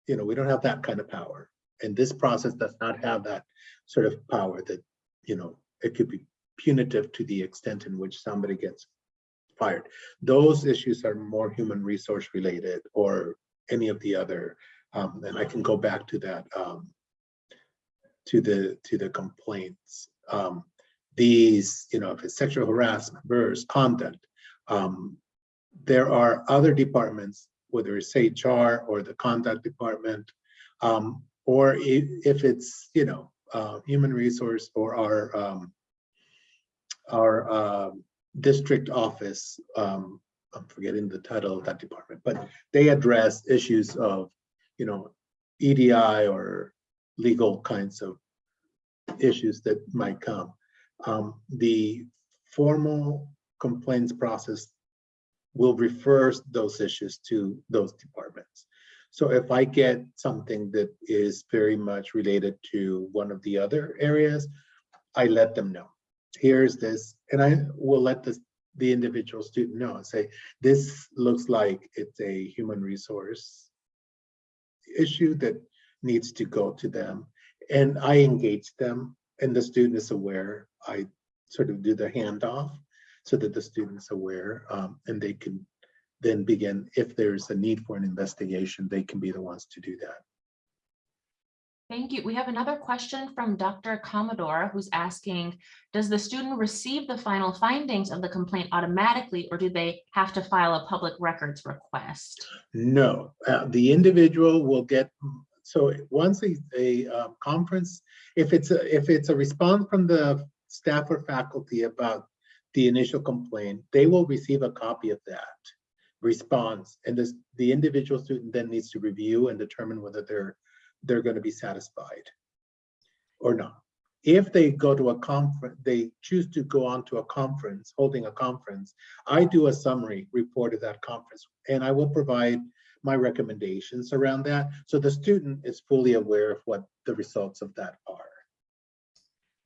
you know, we don't have that kind of power. And this process does not have that sort of power that, you know, it could be punitive to the extent in which somebody gets fired. Those issues are more human resource related or any of the other, um, and I can go back to that, um, to the, to the complaints. Um, these, you know, if it's sexual harassment, versus conduct, um, there are other departments, whether it's HR or the conduct department, um, or if, it's, you know, uh, human resource or our, um, our, um, district office, um, I'm forgetting the title of that department, but they address issues of, you know, EDI or legal kinds of issues that might come. Um, the formal complaints process will refer those issues to those departments. So if I get something that is very much related to one of the other areas, I let them know. Here's this, and I will let the, the individual student know and say, this looks like it's a human resource issue that needs to go to them. And I engage them and the student is aware. I sort of do the handoff so that the student's aware um, and they can then begin, if there's a need for an investigation, they can be the ones to do that.
Thank you. We have another question from Dr. Commodore who's asking, does the student receive the final findings of the complaint automatically or do they have to file a public records request?
No, uh, the individual will get, so once a, a uh, conference, if it's a, if it's a response from the staff or faculty about the initial complaint, they will receive a copy of that response. And this, the individual student then needs to review and determine whether they're, they're going to be satisfied or not. If they go to a conference, they choose to go on to a conference, holding a conference, I do a summary report of that conference and I will provide my recommendations around that. So the student is fully aware of what the results of that are.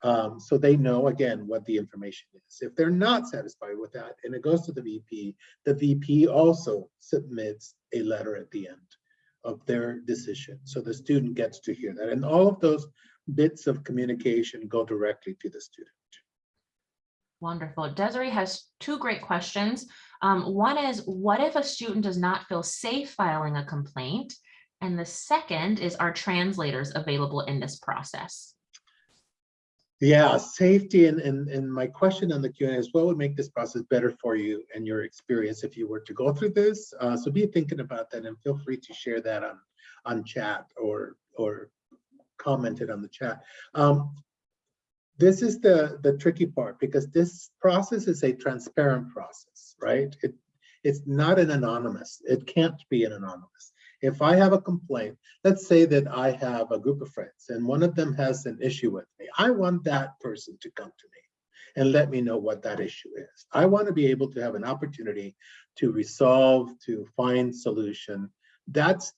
Um, so they know, again, what the information is. If they're not satisfied with that and it goes to the VP, the VP also submits a letter at the end of their decision. So the student gets to hear that. And all of those bits of communication go directly to the student.
Wonderful. Desiree has two great questions. Um, one is, what if a student does not feel safe filing a complaint? And the second is, are translators available in this process?
Yeah, safety and, and, and my question on the Q and A is what would make this process better for you and your experience if you were to go through this? Uh, so be thinking about that and feel free to share that on, on chat or, or comment it on the chat. Um, this is the, the tricky part because this process is a transparent process, right? It, it's not an anonymous. It can't be an anonymous. If I have a complaint, let's say that I have a group of friends and one of them has an issue with me. I want that person to come to me and let me know what that issue is. I want to be able to have an opportunity to resolve, to find solution. That's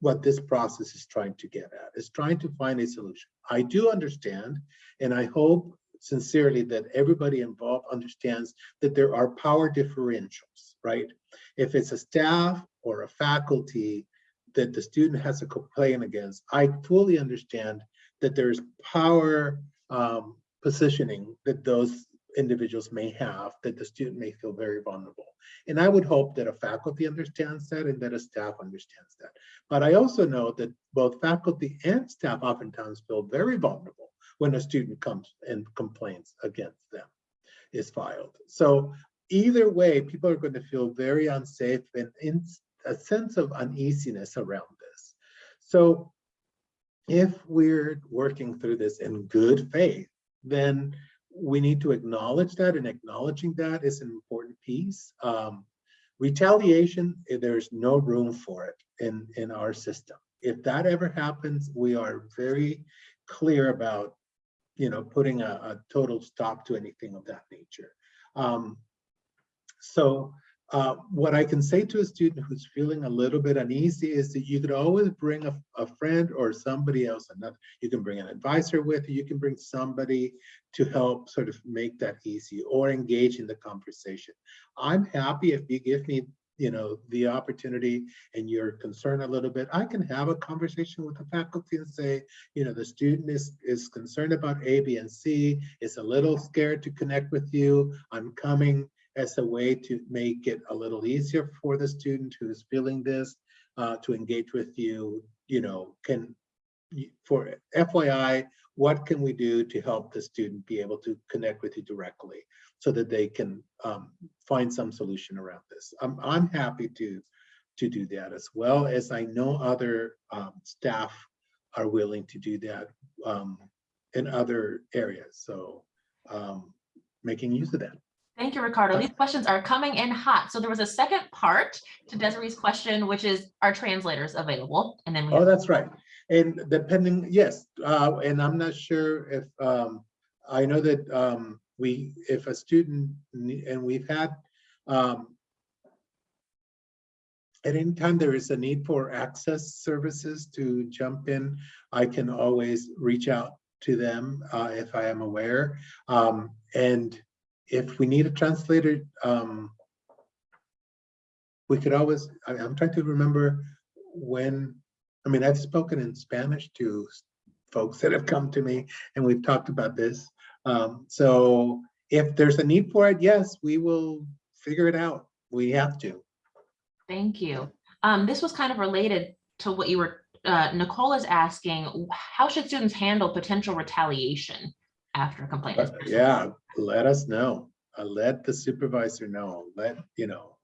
what this process is trying to get at, is trying to find a solution. I do understand, and I hope sincerely that everybody involved understands that there are power differentials, right? If it's a staff or a faculty that the student has to complain against, I fully understand that there's power um, positioning that those individuals may have that the student may feel very vulnerable. And I would hope that a faculty understands that and that a staff understands that. But I also know that both faculty and staff oftentimes feel very vulnerable when a student comes and complains against them is filed. So either way, people are going to feel very unsafe and in a sense of uneasiness around this. So if we're working through this in good faith, then we need to acknowledge that and acknowledging that is an important piece. Um, retaliation, eh, there's no room for it in, in our system. If that ever happens, we are very clear about, you know, putting a, a total stop to anything of that nature. Um, so uh, what I can say to a student who's feeling a little bit uneasy is that you could always bring a, a friend or somebody else, another, you can bring an advisor with you, you can bring somebody to help sort of make that easy or engage in the conversation. I'm happy if you give me, you know, the opportunity and your concern a little bit, I can have a conversation with the faculty and say, you know, the student is, is concerned about A, B, and C, is a little scared to connect with you. I'm coming as a way to make it a little easier for the student who's feeling this uh, to engage with you, you know, can, for FYI, what can we do to help the student be able to connect with you directly so that they can um, find some solution around this? I'm, I'm happy to, to do that as well as I know other um, staff are willing to do that um, in other areas. So um, making use of that.
Thank you, Ricardo. These questions are coming in hot. So there was a second part to Desiree's question, which is, are translators available? And then we
Oh, that's right. And depending, yes, uh, and I'm not sure if, um, I know that, um, we, if a student, and we've had, um, at any time there is a need for access services to jump in, I can always reach out to them, uh, if I am aware. Um, and if we need a translator, um, we could always, I, I'm trying to remember when I mean, I've spoken in Spanish to folks that have come to me and we've talked about this. Um, so if there's a need for it, yes, we will figure it out. We have to.
Thank you. Um, this was kind of related to what you were, uh, Nicole is asking, how should students handle potential retaliation after a complaint? is
But, Yeah, let us know. Uh, let the supervisor know. Let, you know,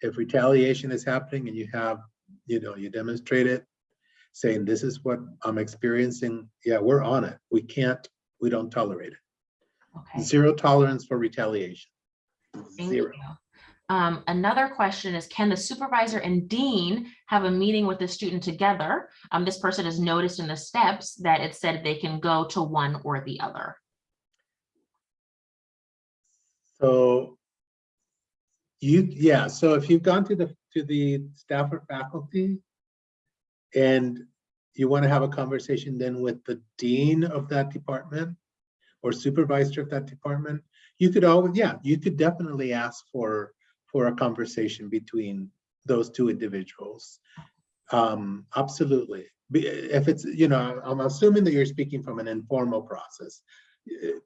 if retaliation is happening and you have, you know, you demonstrate it, saying this is what I'm experiencing, yeah, we're on it. We can't, we don't tolerate it.
Okay,
Zero tolerance for retaliation.
thank
Zero.
Um, another question is, can the supervisor and dean have a meeting with the student together? Um, this person has noticed in the steps that it said they can go to one or the other.
So you, yeah, so if you've gone to the, to the staff or faculty and you want to have a conversation then with the dean of that department or supervisor of that department, you could always, yeah, you could definitely ask for, for a conversation between those two individuals. Um, absolutely. If it's, you know, I'm assuming that you're speaking from an informal process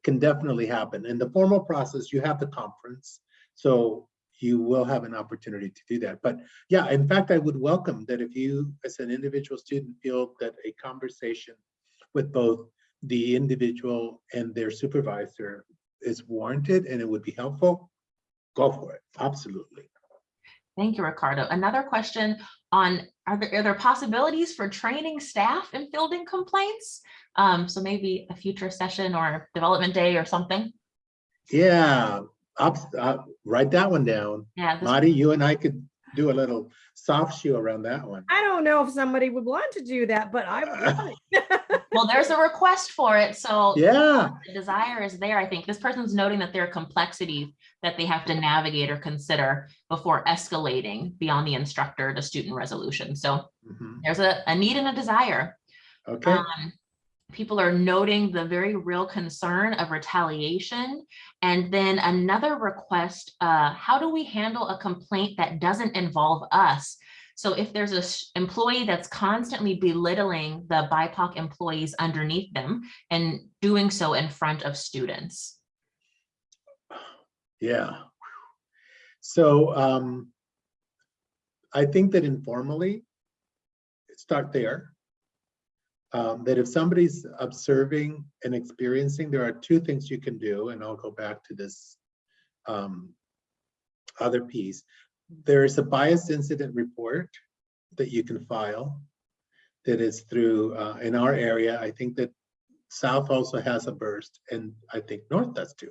can definitely happen. In the formal process, you have the conference, so you will have an opportunity to do that. But yeah, in fact, I would welcome that if you, as an individual student, feel that a conversation with both the individual and their supervisor is warranted and it would be helpful, go for it. Absolutely.
Thank you, Ricardo. Another question on, are there, are there possibilities for training staff in fielding complaints? Um, so maybe a future session or a development day or something.
Yeah, up, up, write that one down.
Yeah,
Marty, you and I could do a little soft shoe around that one.
I don't know if somebody would want to do that, but I would <laughs>
well, there's a request for it, so
Yeah,
the desire is there. I think this person's noting that there are complexities that they have to navigate or consider before escalating beyond the instructor to student resolution. So
mhm,
there's a, a need and a desire.
okay,
Um, people are noting the very real concern of retaliation. And then another request, uh, how do we handle a complaint that doesn't involve us? So if there's a employee that's constantly belittling the BIPOC employees underneath them and doing so in front of students.
yeah. So, um, I think that informally, start there. Um, that if somebody's observing and experiencing, there are two things you can do, and I'll go back to this um, other piece. There is a bias incident report that you can file that is through, uh, in our area, I think that South also has a burst, and I think North does too.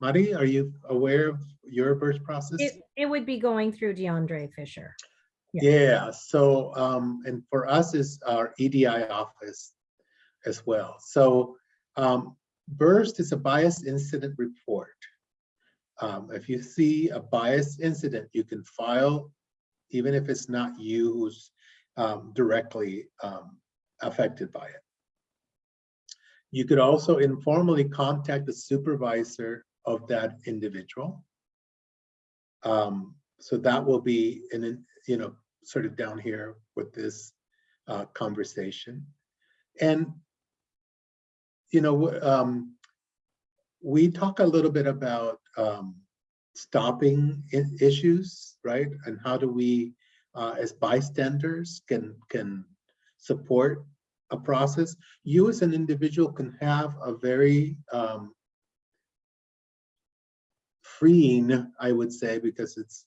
Mari, are you aware of your burst process?
It, it would be going through DeAndre Fisher.
Yeah, so, um, and for us is our EDI office as well. So, um, BURST is a bias incident report. Um, if you see a bias incident, you can file, even if it's not you who's, um, directly, um, affected by it. You could also informally contact the supervisor of that individual. Um, so that will be an, you know, sort of down here with this uh, conversation. And, you know, um, we talk a little bit about um, stopping issues, right? And how do we, uh, as bystanders, can can support a process? You as an individual can have a very um, freeing, I would say, because it's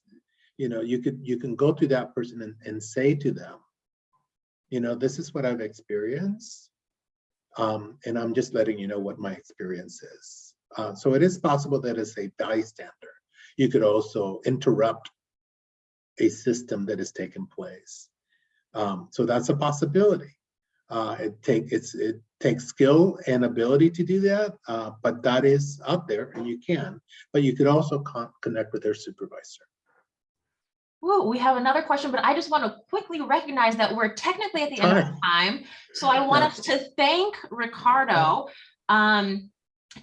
you know, you could, you can go to that person and, and say to them, you know, this is what I've experienced. Um, and I'm just letting you know what my experience is. Uh, so it is possible that as a bystander, you could also interrupt a system that has taken place. Um, so that's a possibility. Uh, it take it's it takes skill and ability to do that, uh, but that is out there and you can. But you could also con- connect with their supervisor.
Whoa, we have another question, but I just want to quickly recognize that we're technically at the end of
Time.
So I want us to thank Ricardo. Um,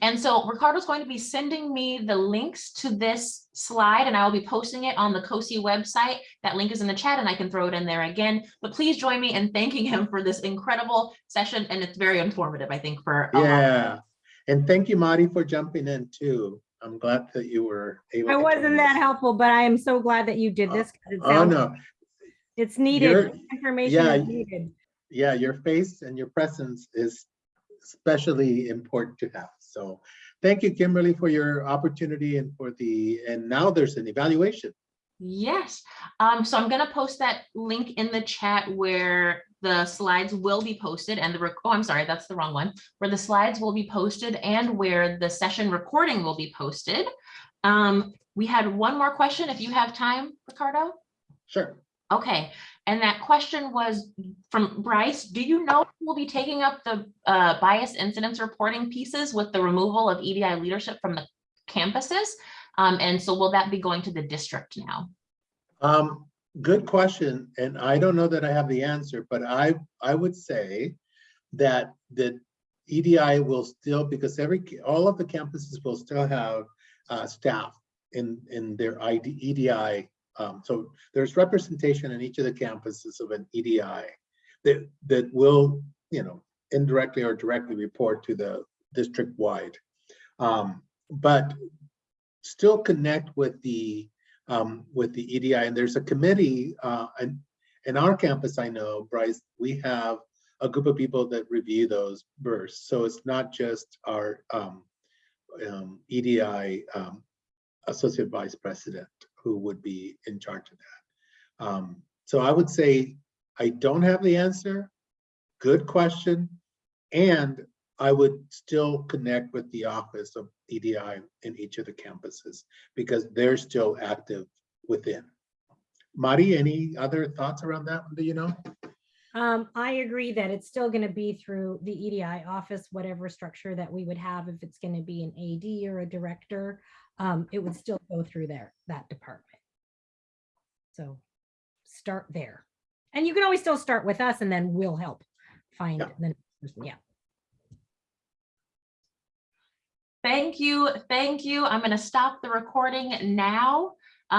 and so Ricardo's going to be sending me the links to this slide and I will be posting it on the COSI website. That link is in the chat and I can throw it in there again. But please join me in thanking him for this incredible session and it's very informative, I think, for a lot of
Yeah, and thank you, Marty, for jumping in too. I'm glad that you were able.
I
to
wasn't that
us.
helpful, but I am so glad that you did this. 'cause it
Oh, no,
It's
You're-
needed. Information
yeah,
is needed.
yeah, your face and your presence is especially important to have. So thank you, Kimberly, for your opportunity and for the, and now there's an evaluation.
Yes, um, so I'm gonna post that link in the chat where the slides will be posted and the, oh, I'm sorry, that's the wrong one. Where the slides will be posted and where the session recording will be posted. Um, we had one more question, if you have time, Ricardo?
Sure.
Okay, and that question was from Bryce, do you know who will be taking up the uh, bias incidents reporting pieces with the removal of EDI leadership from the campuses? Um, and so will that be going to the district now?
Um, good question, and I don't know that I have the answer, but I, I would say that the EDI will still, because every, all of the campuses will still have uh, staff in, in their ID, EDI. Um, so there's representation in each of the campuses of an EDI that, that will, you know, indirectly or directly report to the district-wide. Um, but still connect with the um, with the EDI, and there's a committee, uh, and in our campus, I know, Bryce, we have a group of people that review those bursts. So it's not just our um, um, EDI um, associate vice president who would be in charge of that. Um, So I would say, I don't have the answer. Good question. And I would still connect with the office of EDI in each of the campuses because they're still active within. Mari, any other thoughts around that? one? Do you know?
Um, I agree that it's still gonna be through the EDI office, whatever structure that we would have, if it's gonna be an AD or a director, um, it would still go through there, that department. So start there. And you can always still start with us and then we'll help find
Yeah.
the, next person. yeah.
Thank you, thank you. I'm gonna stop the recording now.